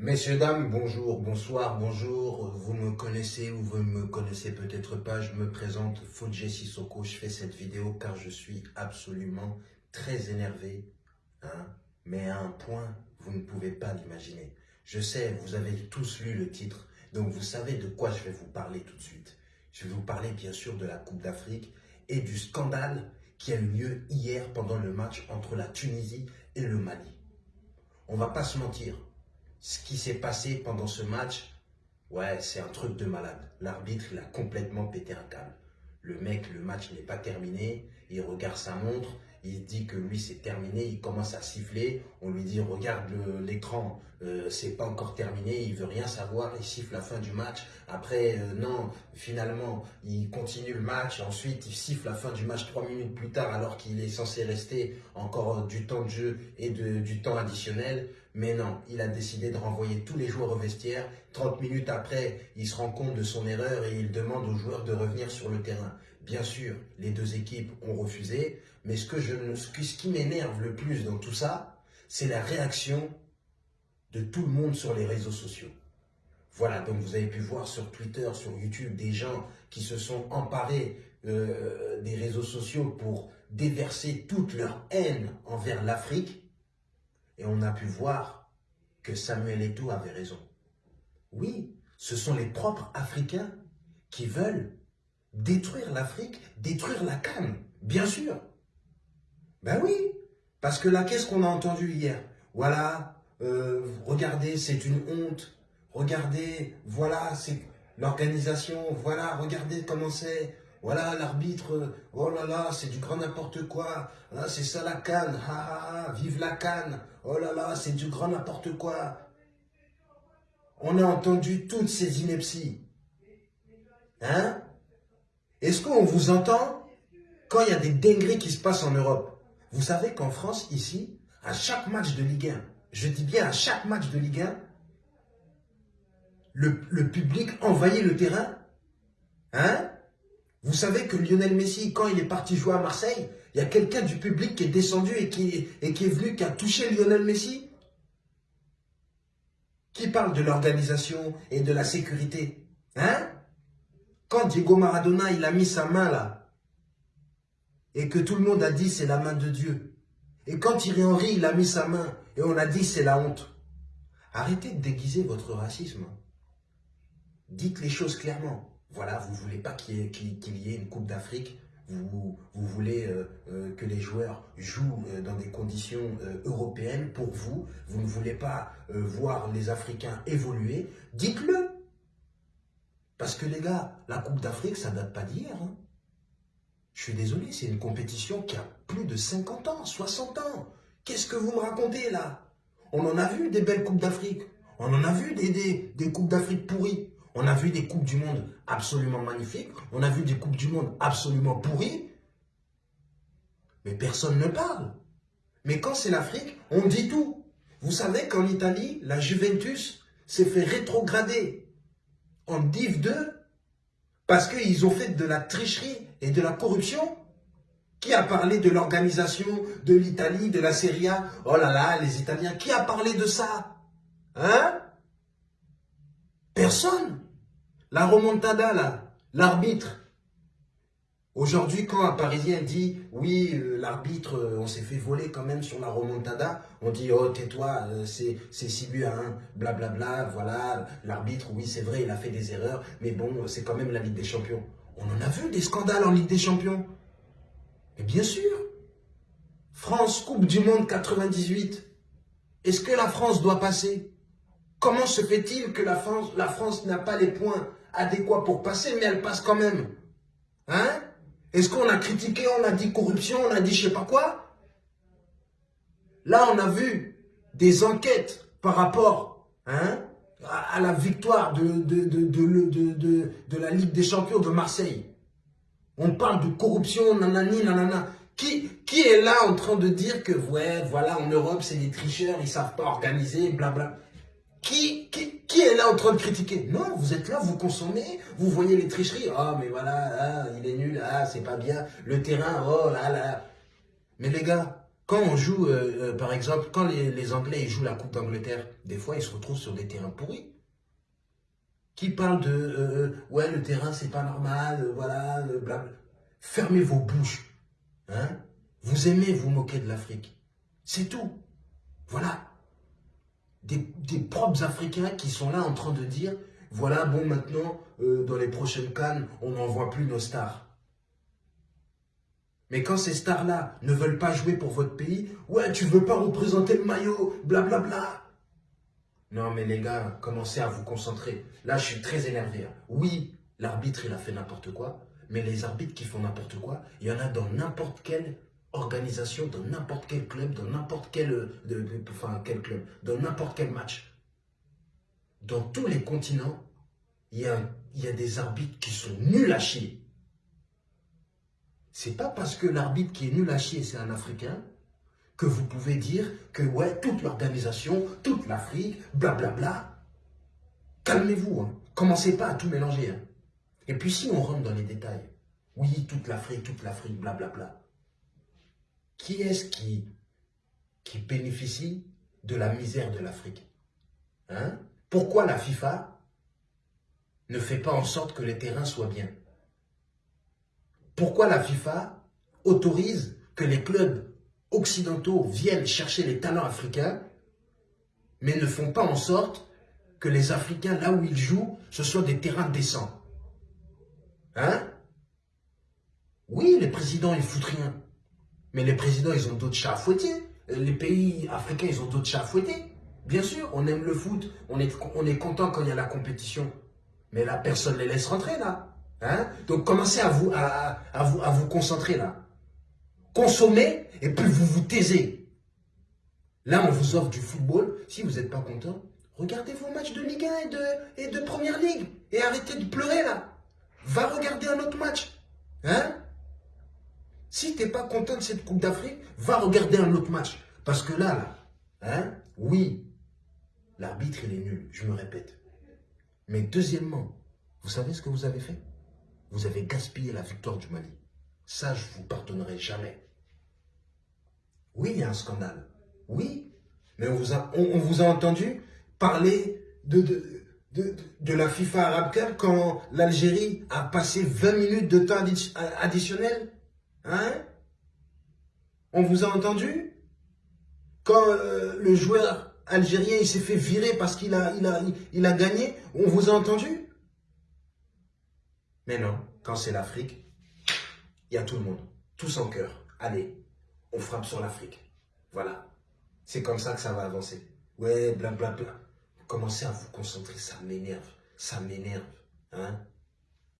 Messieurs, dames, bonjour, bonsoir, bonjour. Vous me connaissez ou vous ne me connaissez peut-être pas. Je me présente, Fodje Sissoko. Je fais cette vidéo car je suis absolument très énervé. Hein, mais à un point, vous ne pouvez pas l'imaginer. Je sais, vous avez tous lu le titre. Donc vous savez de quoi je vais vous parler tout de suite. Je vais vous parler bien sûr de la Coupe d'Afrique et du scandale qui a eu lieu hier pendant le match entre la Tunisie et le Mali. On va pas se mentir, ce qui s'est passé pendant ce match, ouais, c'est un truc de malade. L'arbitre, il a complètement pété un câble. Le mec, le match n'est pas terminé, il regarde sa montre, il dit que lui c'est terminé, il commence à siffler, on lui dit regarde l'écran, euh, c'est pas encore terminé, il veut rien savoir, il siffle la fin du match, après euh, non, finalement il continue le match, ensuite il siffle la fin du match trois minutes plus tard alors qu'il est censé rester encore du temps de jeu et du temps additionnel, mais non, il a décidé de renvoyer tous les joueurs au vestiaire, 30 minutes après il se rend compte de son erreur et il demande aux joueurs de revenir sur le terrain. Bien sûr, les deux équipes ont refusé, mais ce, qui m'énerve le plus dans tout ça, c'est la réaction de tout le monde sur les réseaux sociaux. Voilà, donc vous avez pu voir sur Twitter, sur YouTube, des gens qui se sont emparés euh, des réseaux sociaux pour déverser toute leur haine envers l'Afrique. Et on a pu voir que Samuel Eto'o avait raison. Oui, ce sont les propres Africains qui veulent détruire l'Afrique, détruire la canne, bien sûr. Ben oui, parce que là, qu'est-ce qu'on a entendu hier? Voilà, euh, regardez, c'est une honte. Regardez, voilà, c'est l'organisation. Voilà, regardez comment c'est. Voilà, l'arbitre, oh là là, c'est du grand n'importe quoi. Ah, c'est ça la canne, ha, vive la canne. Oh là là, c'est du grand n'importe quoi. On a entendu toutes ces inepties. Hein? Est-ce qu'on vous entend? Quand il y a des dingueries qui se passent en Europe Vous savez qu'en France, ici, à chaque match de Ligue 1, je dis bien à chaque match de Ligue 1, le, public envahit le terrain Hein? Vous savez que Lionel Messi, quand il est parti jouer à Marseille, il y a quelqu'un du public qui est descendu et qui, est venu, qui a touché Lionel Messi? Qui parle de l'organisation et de la sécurité Hein? Quand Diego Maradona, il a mis sa main là, et que tout le monde a dit c'est la main de Dieu. Et quand Thierry Henry, il a mis sa main, et on a dit c'est la honte. Arrêtez de déguiser votre racisme. Dites les choses clairement. Voilà, vous ne voulez pas qu'il y, ait une Coupe d'Afrique. Vous, voulez euh, euh, que les joueurs jouent euh, dans des conditions européennes pour vous. Vous ne voulez pas voir les Africains évoluer. Dites-le. Parce que les gars, la Coupe d'Afrique, ça date pas d'hier. Hein. Je suis désolé, c'est une compétition qui a plus de 50 ans, 60 ans. Qu'est-ce que vous me racontez là? On en a vu des belles Coupes d'Afrique. On en a vu des, Coupes d'Afrique pourries. On a vu des Coupes du Monde absolument magnifiques. On a vu des Coupes du Monde absolument pourries. Mais personne ne parle. Mais quand c'est l'Afrique, on dit tout. Vous savez qu'en Italie, la Juventus s'est fait rétrograder en Div 2 parce qu'ils ont fait de la tricherie et de la corruption Qui a parlé de l'organisation de l'Italie, de la Serie A? Oh là là, les Italiens, qui a parlé de ça? Hein? Personne. La remontada, là, l'arbitre, Aujourd'hui, quand un Parisien dit « Oui, l'arbitre, euh, on s'est fait voler quand même sur la remontada », on dit « Oh, tais-toi, euh, c'est 6 buts à 1, blablabla, voilà, l'arbitre, oui, c'est vrai, il a fait des erreurs, mais bon, c'est quand même la Ligue des Champions. » On en a vu des scandales en Ligue des Champions. Et bien sûr, France, Coupe du Monde 98, est-ce que la France doit passer? Comment se fait-il que la France, n'a pas les points adéquats pour passer, mais elle passe quand même Hein? Est-ce qu'on a critiqué, on a dit corruption, on a dit je sais pas quoi? Là, on a vu des enquêtes par rapport hein, à, la victoire de, la Ligue des Champions de Marseille. On parle de corruption, nanani, nanana. Qui, est là en train de dire que, ouais, voilà, en Europe, c'est des tricheurs, ils savent pas organiser, blabla. Qui, est là en train de critiquer? Non, vous êtes là, vous consommez, vous voyez les tricheries. Ah, mais voilà, ah, il est nul, ah, c'est pas bien. Le terrain, oh là là. Mais les gars, Quand on joue, euh, euh, par exemple, quand les, Anglais jouent la Coupe d'Angleterre, des fois ils se retrouvent sur des terrains pourris. Qui parlent de euh, ouais le terrain c'est pas normal, voilà, blabla. Fermez vos bouches. Hein vous aimez vous moquer de l'Afrique. C'est tout. Voilà. Des, propres Africains qui sont là en train de dire, voilà, bon, maintenant, dans les prochaines cannes, on n'envoie plus nos stars. Mais quand ces stars-là ne veulent pas jouer pour votre pays, ouais, tu veux pas représenter le maillot, blablabla. Bla bla. Non, mais les gars, commencez à vous concentrer. Là, je suis très énervé. Hein. Oui, l'arbitre, il a fait n'importe quoi, mais les arbitres qui font n'importe quoi, il y en a dans n'importe quelle organisation, dans n'importe quel club, dans n'importe quel, de, enfin, quel club, dans n'importe quel match. Dans tous les continents, il y, a, il y a des arbitres qui sont nuls à chier. C'est pas parce que l'arbitre qui est nul à chier, c'est un Africain, que vous pouvez dire que ouais, toute l'organisation, toute l'Afrique, blablabla. Calmez-vous, hein. commencez pas à tout mélanger. Hein. Et puis si on rentre dans les détails, oui, toute l'Afrique, toute l'Afrique, blablabla. Qui est-ce qui, bénéficie de la misère de l'Afrique hein? Pourquoi la FIFA ne fait pas en sorte que les terrains soient bien? Pourquoi la FIFA autorise que les clubs occidentaux viennent chercher les talents africains, mais ne font pas en sorte que les Africains, là où ils jouent, ce soient des terrains décents? Hein? Oui, les présidents, ils foutent rien. Mais les présidents, ils ont d'autres chats à fouetter. Les pays africains, ils ont d'autres chats à fouetter. Bien sûr, on aime le foot, on est, on est content quand il y a la compétition. Mais là, personne ne les laisse rentrer, là. Hein? Donc commencez à vous, à, vous, à vous concentrer là. Consommez et puis vous vous taisez. Là, on vous offre du football. Si vous n'êtes pas content, regardez vos matchs de Ligue 1 et de, et de Première Ligue. Et arrêtez de pleurer là. Va regarder un autre match. Hein? Si tu n'es pas content de cette Coupe d'Afrique, va regarder un autre match. Parce que là, là, hein, oui, l'arbitre, il est nul, je me répète. Mais deuxièmement, vous savez ce que vous avez fait? Vous avez gaspillé la victoire du Mali. Ça, je ne vous pardonnerai jamais. Oui, il y a un scandale. Oui, mais on vous a, entendu parler de, la FIFA Arab quand l'Algérie a passé 20 minutes de temps additionnel? Hein? On vous a entendu? Quand euh, le joueur algérien s'est fait virer parce qu'il a, il a, il a gagné, on vous a entendu? Mais non, quand c'est l'Afrique, il y a tout le monde, tous en cœur. Allez, on frappe sur l'Afrique. Voilà. C'est comme ça que ça va avancer. Ouais, blablabla. Commencez à vous concentrer, ça m'énerve. Ça m'énerve. Hein?